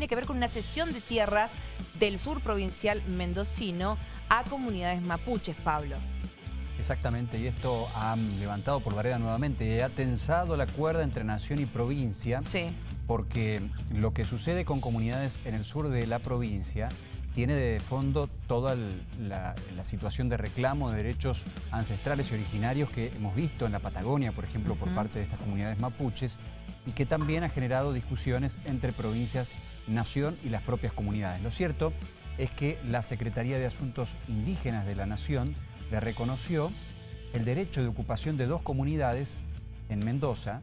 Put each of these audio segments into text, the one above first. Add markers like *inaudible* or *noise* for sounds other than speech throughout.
tiene que ver con una cesión de tierras del sur provincial mendocino a comunidades mapuches, Pablo. Exactamente, y esto ha levantado por barrera nuevamente y ha tensado la cuerda entre nación y provincia. Sí. Porque lo que sucede con comunidades en el sur de la provincia tiene de fondo toda la, situación de reclamo de derechos ancestrales y originarios que hemos visto en la Patagonia, por ejemplo, por parte de estas comunidades mapuches, y que también ha generado discusiones entre provincias, nación y las propias comunidades. Lo cierto es que la Secretaría de Asuntos Indígenas de la Nación le reconoció el derecho de ocupación de dos comunidades en Mendoza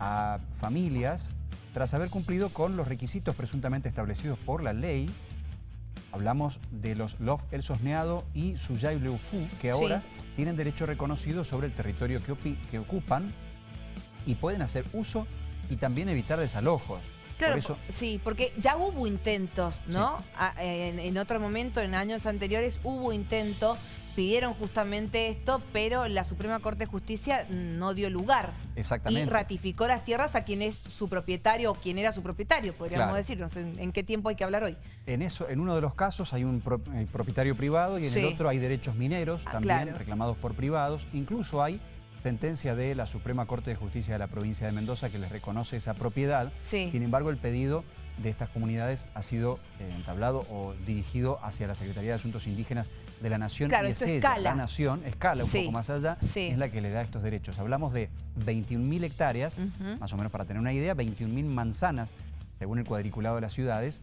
a familias tras haber cumplido con los requisitos presuntamente establecidos por la ley. Hablamos de los Lof El Sosneado y Suyay Leufu, que ahora tienen derecho reconocido sobre el territorio que, que ocupan y pueden hacer uso y tambibién evitar desalojos. Claro, sí, porque ya hubo intentos, ¿no? En, en, otro momento, en años anteriores, hubo intentos pidieron justamente esto, pero la Suprema Corte de Justicia no dio lugar. Exactamente. Y ratificó las tierras a quien es su propietario o quien era su propietario, podríamos decir. No sé en qué tiempo hay que hablar hoy. En, eso, en uno de los casos hay un propietario privado y en el otro hay derechos mineros, ah, también reclamados por privados. Incluso hay sentencia de la Suprema Corte de Justicia de la provincia de Mendoza que les reconoce esa propiedad. Sin embargo, el pedido de estas comunidades ha sido eh, entablado o dirigido hacia la Secretaría de Asuntos Indígenas de la Nación. Y es ella, la Nación, escala un poco más allá, es la que le da estos derechos. Hablamos de 21.000 hectáreas, más o menos para tener una idea, 21.000 manzanas, según el cuadriculado de las ciudades,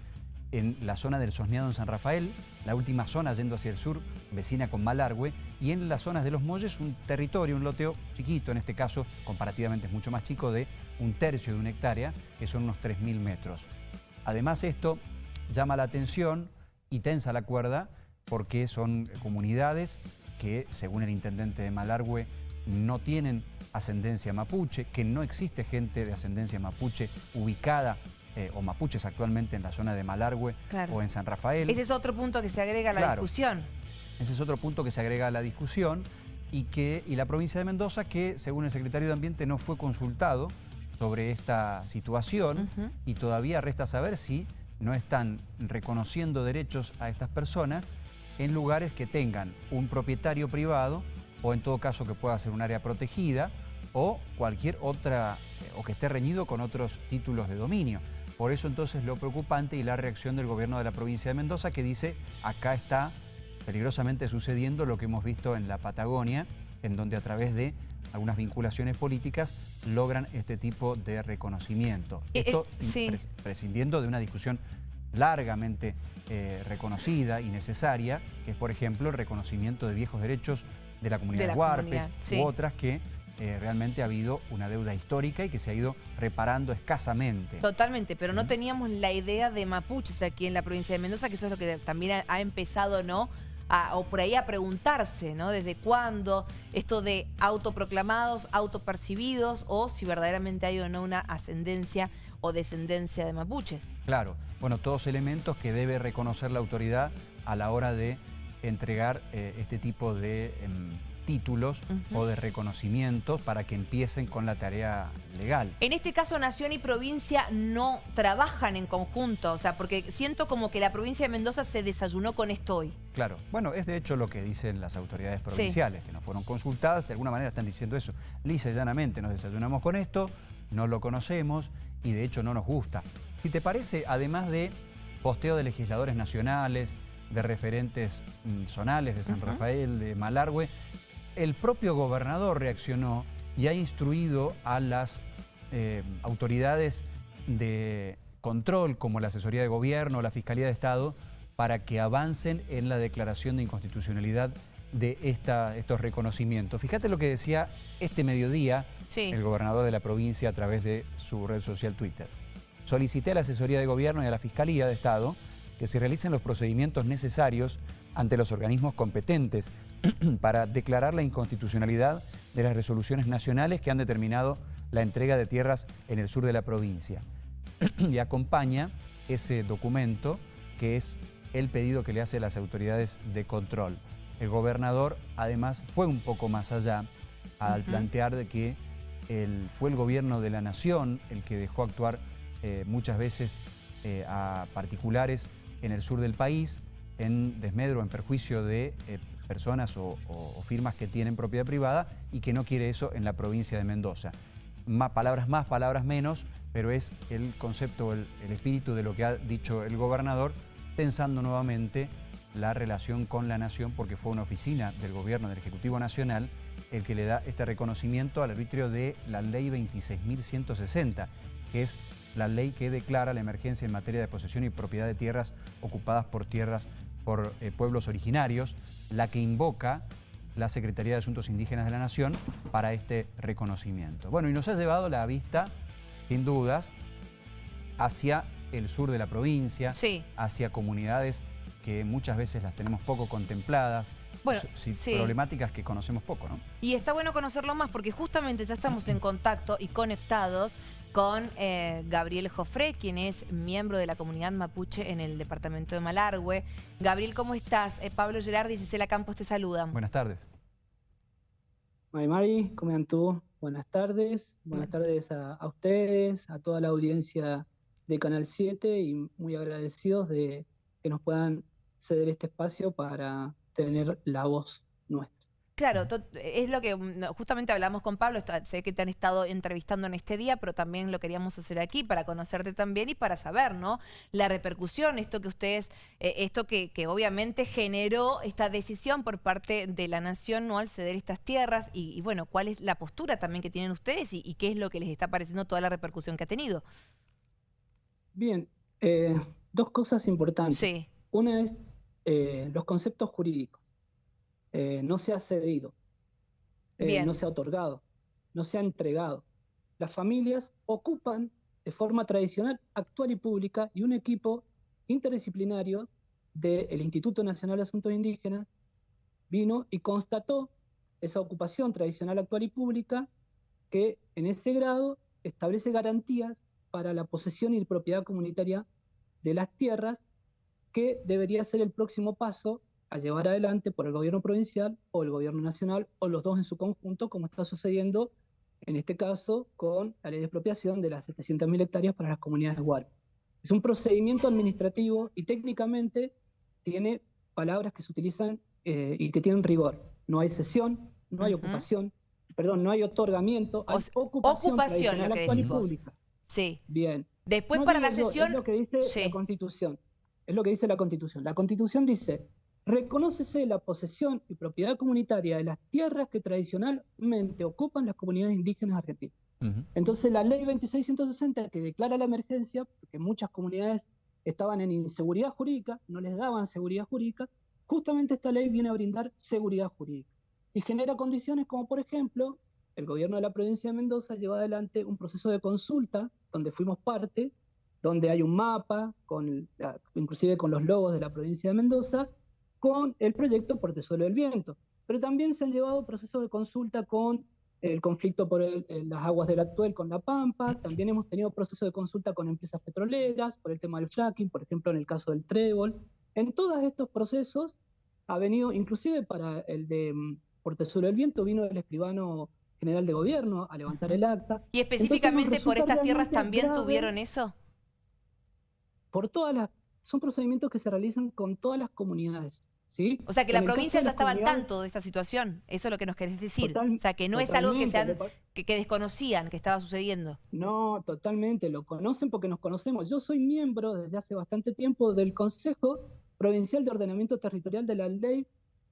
en la zona del Sosneado en San Rafael, la última zona yendo hacia el sur, vecina con Malargüe, y en las zonas de los Molles un territorio, un loteo chiquito, en este caso comparativamente es mucho más chico, de un tercio de una hectárea, que son unos 3.000 metros. Además esto llama la atención y tensa la cuerda porque son comunidades que, según el intendente de Malargüe, no tienen ascendencia mapuche, que no existe gente de ascendencia mapuche ubicada eh, o mapuches actualmente en la zona de Malargüe o en San Rafael. Ese es otro punto que se agrega a la discusión. Ese es otro punto que se agrega a la discusión y, que, y la provincia de Mendoza, que según el secretario de Ambiente no fue consultado sobre esta situación y todavía resta saber si no están reconociendo derechos a estas personas en lugares que tengan un propietario privado o en todo caso que pueda ser un área protegida o cualquier otra, eh, o que esté reñido con otros títulos de dominio. Por eso entonces lo preocupante y la reacción del gobierno de la provincia de Mendoza que dice acá está peligrosamente sucediendo lo que hemos visto en la Patagonia, en donde a través de algunas vinculaciones políticas logran este tipo de reconocimiento. Eh, Esto eh, prescindiendo de una discusión largamente eh, reconocida y necesaria, que es por ejemplo el reconocimiento de viejos derechos de la comunidad de, Huarpes u otras que realmente ha habido una deuda histórica y que se ha ido reparando escasamente. Totalmente, pero no teníamos la idea de mapuches aquí en la provincia de Mendoza, que eso es lo que también ha empezado, ¿no?, o por ahí a preguntarse, ¿no? Desde cuándo esto de autoproclamados, autopercibidos, o si verdaderamente hay o no una ascendencia o descendencia de mapuches. Claro, bueno, todos elementos que debe reconocer la autoridad a la hora de entregar eh, este tipo de... Em, títulos o de reconocimientos para que empiecen con la tarea legal. En este caso, Nación y provincia no trabajan en conjunto, o sea, porque siento como que la provincia de Mendoza se desayunó con esto hoy. Claro, bueno, es de hecho lo que dicen las autoridades provinciales, que no fueron consultadas, de alguna manera están diciendo eso. Lisa y llanamente nos desayunamos con esto, no lo conocemos y de hecho no nos gusta. Si te parece, además de posteo de legisladores nacionales, de referentes mm, zonales de San Rafael, de Malargüe, el propio gobernador reaccionó y ha instruido a las eh, autoridades de control, como la asesoría de gobierno, o la Fiscalía de Estado, para que avancen en la declaración de inconstitucionalidad de estos reconocimientos. Fíjate lo que decía este mediodía el gobernador de la provincia a través de su red social Twitter. Solicité a la asesoría de gobierno y a la Fiscalía de Estado que se realicen los procedimientos necesarios ante los organismos competentes *clears throat* para declarar la inconstitucionalidad de las resoluciones nacionales que han determinado la entrega de tierras en el sur de la provincia. *clears throat* y acompaña ese documento que es el pedido que le hace las autoridades de control. El gobernador además fue un poco más allá al plantear de que fue el gobierno de la nación el que dejó actuar eh, muchas veces eh, a particulares en el sur del país, en desmedro, en perjuicio de eh, personas o, firmas que tienen propiedad privada y que no quiere eso en la provincia de Mendoza. Más, palabras más, palabras menos, pero es el concepto, el, el espíritu de lo que ha dicho el gobernador, pensando nuevamente la relación con la nación, porque fue una oficina del gobierno del Ejecutivo Nacional el que le da este reconocimiento al arbitrio de la ley 26.160, que es la ley que declara la emergencia en materia de posesión y propiedad de tierras ocupadas por tierras por eh, pueblos originarios, la que invoca la Secretaría de Asuntos Indígenas de la Nación para este reconocimiento. Bueno, y nos ha llevado la vista, sin dudas, hacia el sur de la provincia, hacia comunidades que muchas veces las tenemos poco contempladas, bueno, problemáticas que conocemos poco, ¿no? Y está bueno conocerlo más porque justamente ya estamos en contacto y conectados con eh, Gabriel Jofré, quien es miembro de la comunidad mapuche en el departamento de Malargüe. Gabriel, ¿cómo estás? Eh, Pablo Gerardi y Cecilia Campos te saludan. Buenas tardes. Mari Mari, ¿cómo están tú? Buenas tardes. Buenas tardes a, a, ustedes, a toda la audiencia de Canal 7 y muy agradecidos de que nos puedan ceder este espacio para tener la voz nuestra. Claro, es lo que mm, justamente hablamos con Pablo, sé que te han estado entrevistando en este día, pero también lo queríamos hacer aquí para conocerte también y para saber, ¿no? La repercusión, esto que ustedes, eh, esto que, obviamente generó esta decisión por parte de la nación, ¿no? Al ceder estas tierras y, bueno, cuál es la postura también que tienen ustedes y, qué es lo que les está pareciendo toda la repercusión que ha tenido. Bien, eh, dos cosas importantes. Sí. Una es eh, los conceptos jurídicos. Eh, no se ha cedido, eh, no se ha otorgado, no se ha entregado. Las familias ocupan de forma tradicional, actual y pública y un equipo interdisciplinario del Instituto Nacional de Asuntos Indígenas vino y constató esa ocupación tradicional, actual y pública que en ese grado establece garantías para la posesión y propiedad comunitaria de las tierras, que debería ser el próximo paso a llevar adelante por el gobierno provincial o el gobierno nacional o los dos en su conjunto, como está sucediendo en este caso con la ley de expropiación de las 700.000 hectáreas para las comunidades de Es un procedimiento administrativo y técnicamente tiene palabras que se utilizan eh, y que tienen rigor. No hay cesión, no hay ocupación, perdón, no hay otorgamiento, hay ocupación, ocupación actual y pública. Sí. Bien. Después para la sesión... Es lo que dice la Constitución. Es lo que dice la Constitución. La Constitución dice, reconócese la posesión y propiedad comunitaria de las tierras que tradicionalmente ocupan las comunidades indígenas argentinas. Entonces la ley 2660 que declara la emergencia, porque muchas comunidades estaban en inseguridad jurídica, no les daban seguridad jurídica, justamente esta ley viene a brindar seguridad jurídica y genera condiciones como por ejemplo el gobierno de la provincia de Mendoza lleva adelante un proceso de consulta donde fuimos parte, donde hay un mapa, con inclusive con los logos de la provincia de Mendoza, con el proyecto Portezuelo del Viento. Pero también se han llevado procesos de consulta con el conflicto por las aguas del actual con la Pampa, también hemos tenido procesos de consulta con empresas petroleras por el tema del fracking, por ejemplo en el caso del Trébol. En todos estos procesos ha venido, inclusive para el de mm, Portezuelo del Viento, vino el escribano general de gobierno a levantar el acta. ¿Y específicamente por estas tierras también tuvieron eso? Por todas las... Son procedimientos que se realizan con todas las comunidades. O sea, que la provincia ya estaba al tanto de esta situación. Eso es lo que nos querés decir. o sea, que no es algo que, sean, que, desconocían que estaba sucediendo. No, totalmente. Lo conocen porque nos conocemos. Yo soy miembro desde hace bastante tiempo del Consejo Provincial de Ordenamiento Territorial de la Ley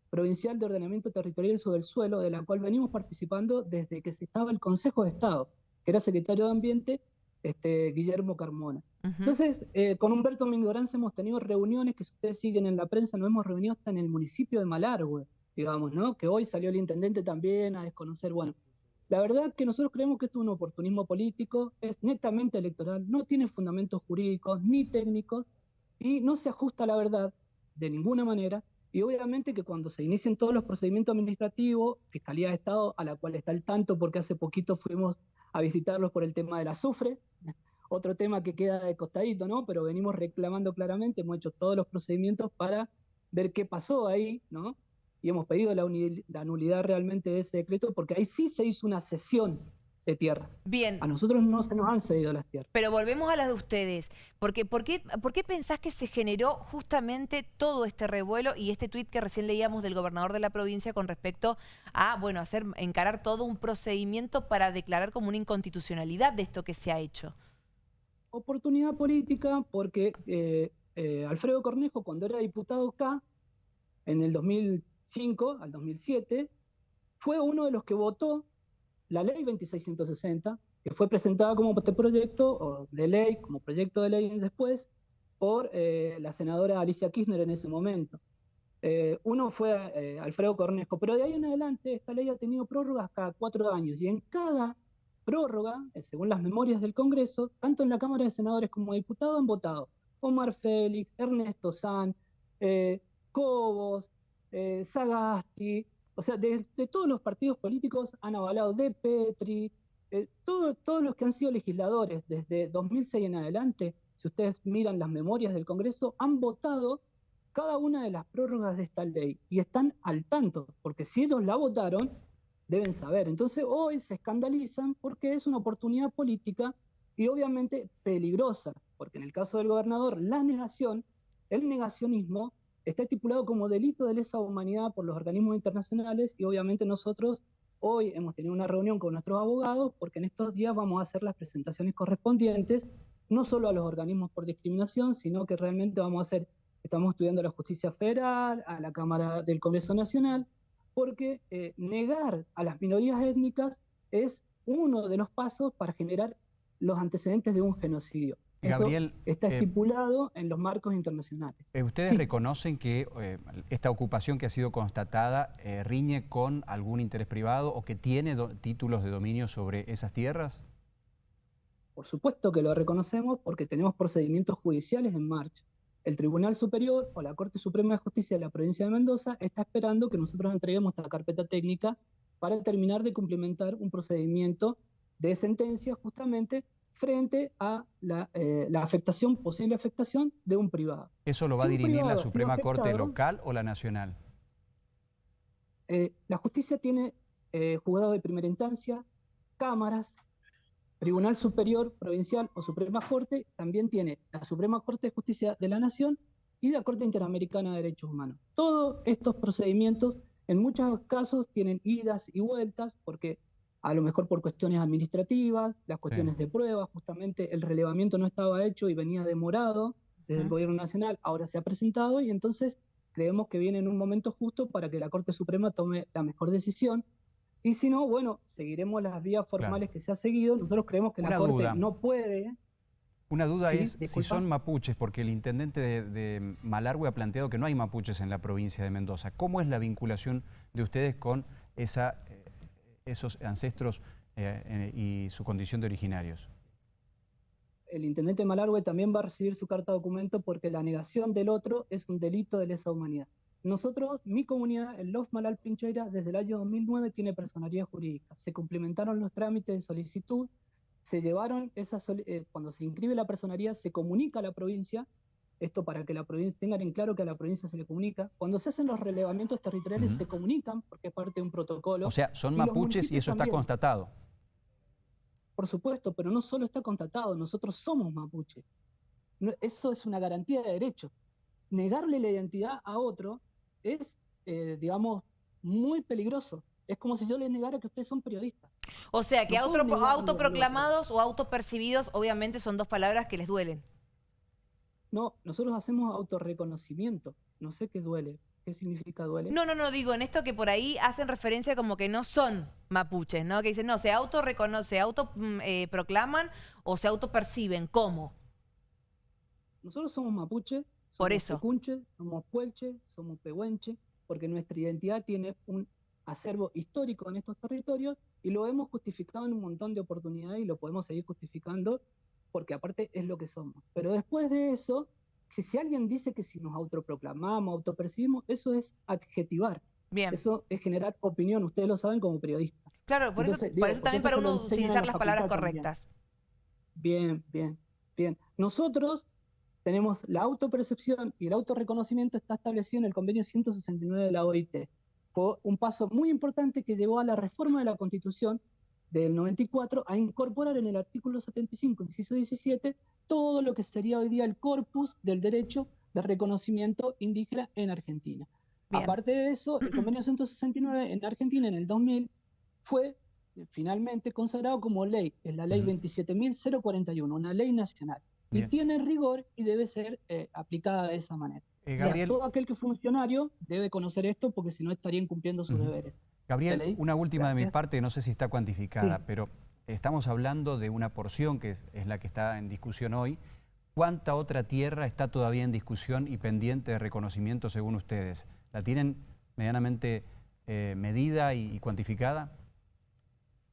Provincial de Ordenamiento Territorial sobre el Suelo, de la cual venimos participando desde que se estaba el Consejo de Estado, que era secretario de Ambiente este, Guillermo Carmona. Entonces, eh, con Humberto Mingoranza hemos tenido reuniones que si ustedes siguen en la prensa, nos hemos reunido hasta en el municipio de Malargüe, digamos, ¿no? Que hoy salió el intendente también a desconocer, bueno, la verdad que nosotros creemos que esto es un oportunismo político, es netamente electoral, no tiene fundamentos jurídicos ni técnicos y no se ajusta a la verdad de ninguna manera. Y obviamente que cuando se inicien todos los procedimientos administrativos, Fiscalía de Estado, a la cual está el tanto porque hace poquito fuimos a visitarlos por el tema del azufre, otro tema que queda de costadito, ¿no? Pero venimos reclamando claramente, hemos hecho todos los procedimientos para ver qué pasó ahí, ¿no? Y hemos pedido la, la nulidad realmente de ese decreto, porque ahí sí se hizo una sesión de tierras. Bien. A nosotros no se nos han cedido las tierras. Pero volvemos a las de ustedes. Porque, ¿por, qué, ¿Por qué pensás que se generó justamente todo este revuelo y este tuit que recién leíamos del gobernador de la provincia con respecto a, bueno, hacer, encarar todo un procedimiento para declarar como una inconstitucionalidad de esto que se ha hecho? Oportunidad política porque eh, eh, Alfredo Cornejo, cuando era diputado acá, en el 2005 al 2007, fue uno de los que votó la ley 2660, que fue presentada como este proyecto de ley, como proyecto de ley después, por eh, la senadora Alicia Kirchner en ese momento. Eh, uno fue eh, Alfredo Cornejo, pero de ahí en adelante esta ley ha tenido prórrogas cada cuatro años y en cada prórroga, según las memorias del Congreso, tanto en la Cámara de Senadores como diputados han votado Omar Félix, Ernesto San, Cobos, Sagasti, o sea, de, todos los partidos políticos han avalado de Petri, eh, todos los que han sido legisladores desde 2006 en adelante, si ustedes miran las memorias del Congreso, han votado cada una de las prórrogas de esta ley y están al tanto, porque si ellos la votaron, deben saber. Entonces hoy se escandalizan porque es una oportunidad política y obviamente peligrosa, porque en el caso del gobernador, la negación, el negacionismo está estipulado como delito de lesa humanidad por los organismos internacionales y obviamente nosotros hoy hemos tenido una reunión con nuestros abogados porque en estos días vamos a hacer las presentaciones correspondientes, no solo a los organismos por discriminación, sino que realmente vamos a hacer, estamos estudiando a la justicia federal, a la Cámara del Congreso Nacional, porque eh, negar a las minorías étnicas es uno de los pasos para generar los antecedentes de un genocidio. Gabriel, está eh, estipulado en los marcos internacionales. Eh, ¿Ustedes reconocen que eh, esta ocupación que ha sido constatada riñe con algún interés privado o que tiene títulos de dominio sobre esas tierras? Por supuesto que lo reconocemos porque tenemos procedimientos judiciales en marcha. El Tribunal Superior o la Corte Suprema de Justicia de la provincia de Mendoza está esperando que nosotros entreguemos esta carpeta técnica para terminar de cumplimentar un procedimiento de sentencia justamente frente a eh, la, afectación, posible afectación de un privado. ¿Eso lo va a dirimir la Suprema Corte local o la nacional? Eh, la justicia tiene eh, juzgado de primera instancia, cámaras, Tribunal Superior Provincial o Suprema Corte, también tiene la Suprema Corte de Justicia de la Nación y la Corte Interamericana de Derechos Humanos. Todos estos procedimientos en muchos casos tienen idas y vueltas porque a lo mejor por cuestiones administrativas, las cuestiones de pruebas, justamente el relevamiento no estaba hecho y venía demorado desde el gobierno nacional, ahora se ha presentado y entonces creemos que viene en un momento justo para que la Corte Suprema tome la mejor decisión. Y si no, bueno, seguiremos las vías formales que se ha seguido. Nosotros creemos que la Corte no puede... Una duda es si son mapuches, porque el intendente de, de Malargüe ha planteado que no hay mapuches en la provincia de Mendoza. ¿Cómo es la vinculación de ustedes con esa esos ancestros eh, y su condición de originarios? El intendente Malargüe también va a recibir su carta de documento porque la negación del otro es un delito de lesa humanidad. Nosotros, mi comunidad, el Los Malal Pincheira, desde el año 2009 tiene personalidad jurídica. Se complementaron los trámites de solicitud, se llevaron esas, eh, cuando se inscribe la personalidad, se comunica a la provincia esto para que la provincia tengan en claro que a la provincia se le comunica. Cuando se hacen los relevamientos territoriales se comunican porque es parte de un protocolo. O sea, son mapuches y eso está constatado. Por supuesto, pero no solo está constatado, nosotros somos mapuches. eso es una garantía de derecho. Negarle la identidad a otro es, eh, digamos, muy peligroso. Es como si yo les negara que ustedes son periodistas. O sea, que autoproclamados o autopercibidos obviamente son dos palabras que les duelen. No, nosotros hacemos autorreconocimiento. No sé qué duele. ¿Qué significa duele? No, no, no, digo, en esto que por ahí hacen referencia como que no son mapuches, ¿no? Que dicen, no, se autorreconocen, se autoproclaman mm, eh, o se autoperciben. ¿Cómo? Nosotros somos mapuches, somos por eso. somos puelche, somos pehuenche, porque nuestra identidad tiene un acervo histórico en estos territorios y lo hemos justificado en un montón de oportunidades y lo podemos seguir justificando porque aparte es lo que somos. Pero después de eso, si, alguien dice que si nos autoproclamamos, autopercibimos, eso es adjetivar. Bien. Eso es generar opinión, ustedes lo saben como periodistas. Claro, por, eso, también para uno utilizar las palabras correctas. Bien, bien, bien. Nosotros tenemos la autopercepción y el autorreconocimiento está establecido en el convenio 169 de la OIT. Fue un paso muy importante que llevó a la reforma de la Constitución del 94 a incorporar en el artículo 75, inciso 17, todo lo que sería hoy día el corpus del derecho de reconocimiento indígena en Argentina. Aparte de eso, el convenio 169 en Argentina en el 2000 fue eh, finalmente consagrado como ley, es la ley 27.041, una ley nacional. Y tiene rigor y debe ser eh, aplicada de esa manera. Eh, todo aquel que es funcionario debe conocer esto porque si no estaría incumpliendo sus deberes. Gabriel, una última de mi parte, no sé si está cuantificada, pero estamos hablando de una porción que es, la que está en discusión hoy. ¿Cuánta otra tierra está todavía en discusión y pendiente de reconocimiento según ustedes? ¿La tienen medianamente eh, medida y, cuantificada?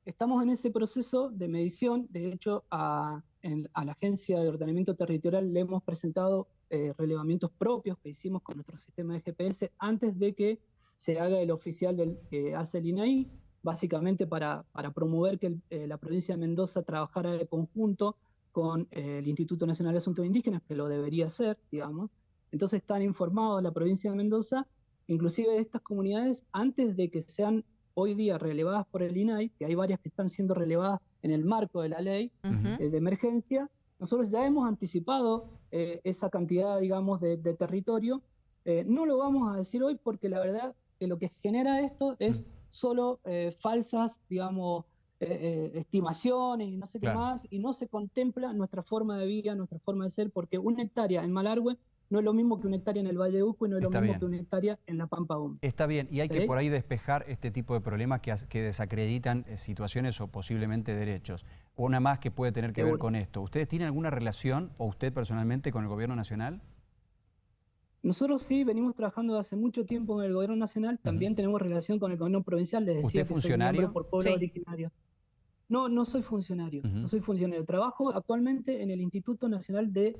Estamos en ese proceso de medición. De hecho, a, la Agencia de Ordenamiento Territorial le hemos presentado eh, relevamientos propios que hicimos con nuestro sistema de GPS antes de que se haga el oficial del, que hace el INAI, básicamente para, para promover que eh, la provincia de Mendoza trabajara de conjunto con eh, el Instituto Nacional de Asuntos Indígenas, que lo debería hacer, digamos. Entonces están informados la provincia de Mendoza, inclusive de estas comunidades, antes de que sean hoy día relevadas por el INAI, que hay varias que están siendo relevadas en el marco de la ley eh, de emergencia, nosotros ya hemos anticipado esa cantidad, digamos, de, de territorio. no lo vamos a decir hoy porque la verdad que lo que genera esto es mm. solo eh, falsas, digamos, eh, eh, estimaciones y no sé qué más, y no se contempla nuestra forma de vida, nuestra forma de ser, porque una hectárea en Malargüe no es lo mismo que una hectárea en el Valle de Uco y no es lo mismo que una hectárea en la Pampa Húmeda. Está bien, y hay que por ahí despejar este tipo de problemas que, que desacreditan situaciones o posiblemente derechos. Una más que puede tener que ver con esto. ¿Ustedes tienen alguna relación, o usted personalmente, con el gobierno nacional? Nosotros sí venimos trabajando hace mucho tiempo en el gobierno nacional, también tenemos relación con el gobierno provincial, les decía ¿Usted funcionario? por pueblo originario. No, no soy funcionario, no soy funcionario. Trabajo actualmente en el Instituto Nacional de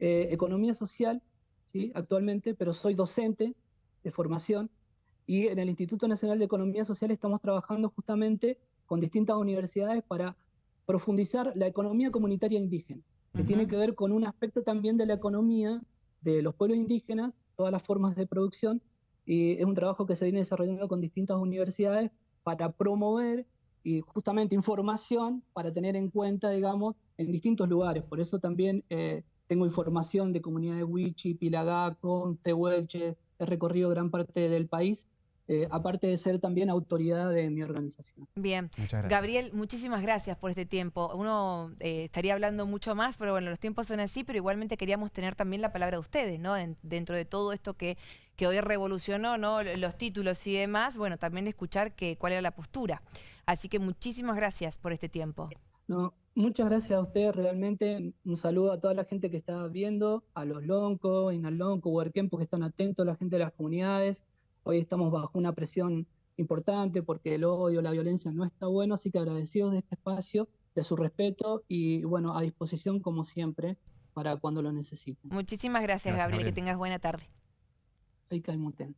eh, Economía Social, ¿sí? actualmente, pero soy docente de formación y en el Instituto Nacional de Economía Social estamos trabajando justamente con distintas universidades para profundizar la economía comunitaria indígena, que tiene que ver con un aspecto también de la economía de los pueblos indígenas, todas las formas de producción, y es un trabajo que se viene desarrollando con distintas universidades para promover y justamente información para tener en cuenta, digamos, en distintos lugares. Por eso también eh, tengo información de comunidades Wichi, Pilagaco, Tehuelche, he recorrido gran parte del país eh, aparte de ser también autoridad de mi organización. Bien. Gabriel, muchísimas gracias por este tiempo. Uno eh, estaría hablando mucho más, pero bueno, los tiempos son así, pero igualmente queríamos tener también la palabra de ustedes, ¿no? dentro de todo esto que, que hoy revolucionó, ¿no? Los títulos y demás, bueno, también escuchar que, cuál era la postura. Así que muchísimas gracias por este tiempo. No, muchas gracias a ustedes, realmente un saludo a toda la gente que está viendo, a los Lonco, Inalonco, Huerquempo, que están atentos, a la gente de las comunidades, Hoy estamos bajo una presión importante porque el odio, la violencia no está bueno, así que agradecidos de este espacio, de su respeto y bueno, a disposición como siempre para cuando lo necesiten. Muchísimas gracias, Gabriel. que tengas buena tarde. Soy Caimuten.